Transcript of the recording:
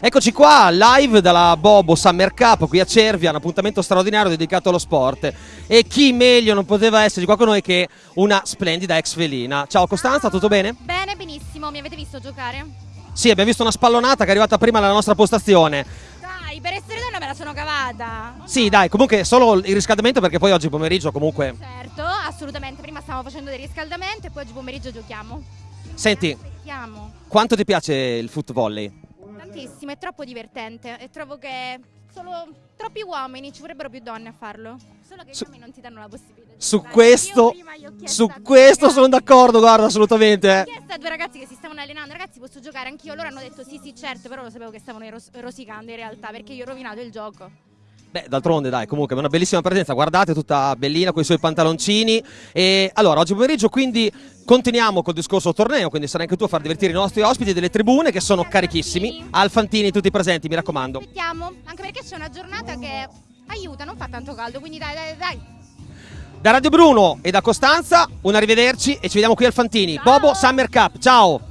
Eccoci qua, live dalla Bobo Summer Cup qui a Cervia, un appuntamento straordinario dedicato allo sport. E chi meglio non poteva esserci qua con noi che una splendida ex felina. Ciao Costanza, tutto bene? Bene, benissimo. Mi avete visto giocare? Sì, abbiamo visto una spallonata che è arrivata prima alla nostra postazione. Dai, per essere donna me la sono cavata. Sì, dai, comunque solo il riscaldamento perché poi oggi pomeriggio comunque... Certo, assolutamente. Prima stavamo facendo dei riscaldamenti e poi oggi pomeriggio giochiamo. Senti, quanto ti piace il foot volley? Tantissimo, è troppo divertente e trovo che solo troppi uomini, ci vorrebbero più donne a farlo. Solo che Su- gli uomini non ti danno la possibilità. di Su questo, su questo sono d'accordo, guarda, assolutamente. Ho chiesto a due ragazzi che si stavano allenando, ragazzi posso giocare anch'io? Loro hanno detto sì sì certo, però lo sapevo che stavano ros- rosicando in realtà perché io ho rovinato il gioco. Beh, d'altronde dai, comunque è una bellissima presenza, guardate tutta bellina con i suoi pantaloncini. E allora, oggi pomeriggio quindi continuiamo col discorso torneo, quindi sarai anche tu a far divertire i nostri ospiti delle tribune che sono carichissimi. Alfantini tutti presenti, mi raccomando. Aspettiamo, anche perché c'è una giornata che aiuta, non fa tanto caldo, quindi dai dai dai. Da Radio Bruno e da Costanza, un arrivederci e ci vediamo qui al Fantini. Ciao. Bobo Summer Cup, ciao!